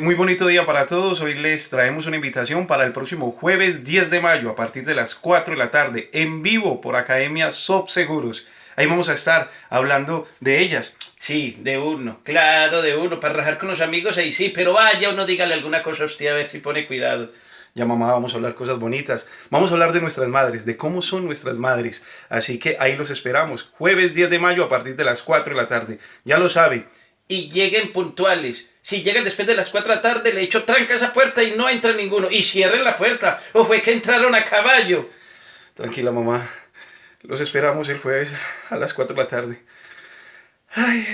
Muy bonito día para todos, hoy les traemos una invitación para el próximo jueves 10 de mayo a partir de las 4 de la tarde en vivo por Academia Sop Seguros. Ahí vamos a estar hablando de ellas. Sí, de uno, claro, de uno, para rajar con los amigos ahí sí, pero vaya uno dígale alguna cosa a usted a ver si pone cuidado. Ya mamá, vamos a hablar cosas bonitas. Vamos a hablar de nuestras madres, de cómo son nuestras madres. Así que ahí los esperamos. Jueves 10 de mayo a partir de las 4 de la tarde. Ya lo saben. Y lleguen puntuales. Si llegan después de las 4 de la tarde, le echo tranca esa puerta y no entra ninguno. Y cierren la puerta. O fue que entraron a caballo. Tranquila mamá. Los esperamos el jueves a las 4 de la tarde. Ay.